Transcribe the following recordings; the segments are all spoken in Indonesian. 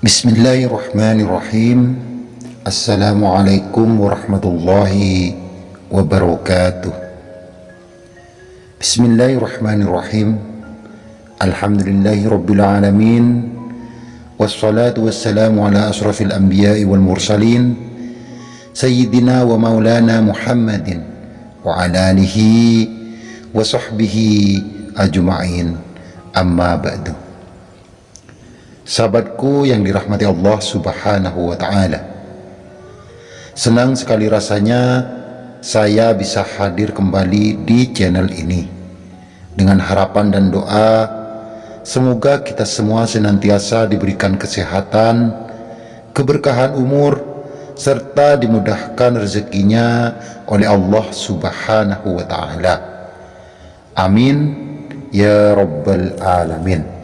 بسم الله الرحمن الرحيم السلام عليكم ورحمة الله وبركاته بسم الله الرحمن الرحيم الحمد لله رب العالمين والصلاة والسلام على أشرف الأنبياء والمرسلين سيدنا ومولانا محمد وعلى آله وصحبه أجمعين أما بعد Sahabatku yang dirahmati Allah subhanahu wa ta'ala. Senang sekali rasanya saya bisa hadir kembali di channel ini. Dengan harapan dan doa Semoga kita semua senantiasa diberikan kesehatan Keberkahan umur Serta dimudahkan rezekinya oleh Allah subhanahu wa ta'ala. Amin. Ya Rabbal Alamin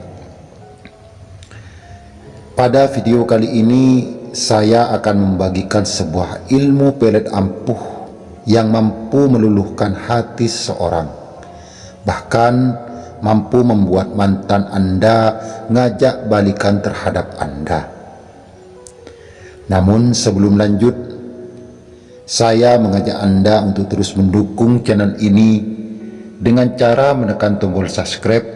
pada video kali ini saya akan membagikan sebuah ilmu pelet ampuh yang mampu meluluhkan hati seseorang. Bahkan mampu membuat mantan Anda ngajak balikan terhadap Anda. Namun sebelum lanjut, saya mengajak Anda untuk terus mendukung channel ini dengan cara menekan tombol subscribe,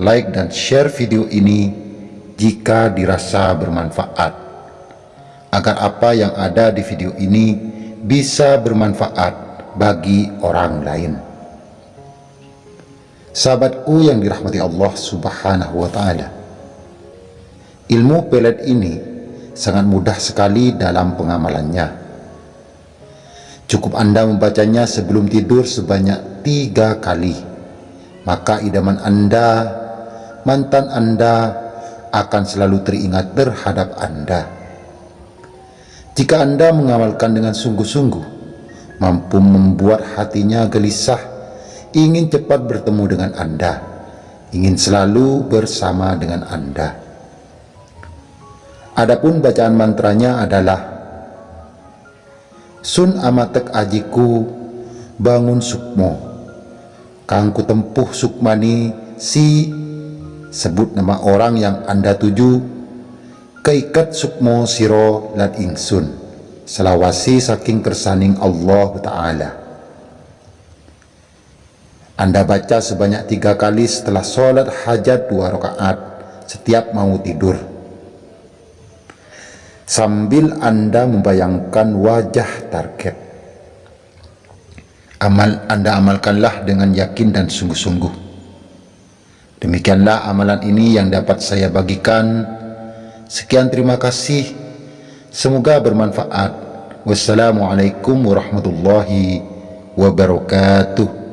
like dan share video ini jika dirasa bermanfaat. Agar apa yang ada di video ini bisa bermanfaat bagi orang lain. Sahabatku yang dirahmati Allah subhanahu wa ta'ala ilmu pelet ini sangat mudah sekali dalam pengamalannya. Cukup anda membacanya sebelum tidur sebanyak tiga kali maka idaman anda mantan anda akan selalu teringat terhadap Anda. Jika Anda mengamalkan dengan sungguh-sungguh, mampu membuat hatinya gelisah, ingin cepat bertemu dengan Anda, ingin selalu bersama dengan Anda. Adapun bacaan mantranya adalah Sun amatek ajiku bangun sukmo Kangku tempuh sukmani si sebut nama orang yang anda tuju. Keikat sukmo siro lan ingsun. Selawasi saking kersaning Allah Ta'ala. Anda baca sebanyak tiga kali setelah sholat hajat dua rakaat setiap mau tidur. Sambil anda membayangkan wajah target. Amal anda amalkanlah dengan yakin dan sungguh-sungguh Demikianlah amalan ini yang dapat saya bagikan. Sekian terima kasih. Semoga bermanfaat. Wassalamualaikum warahmatullahi wabarakatuh.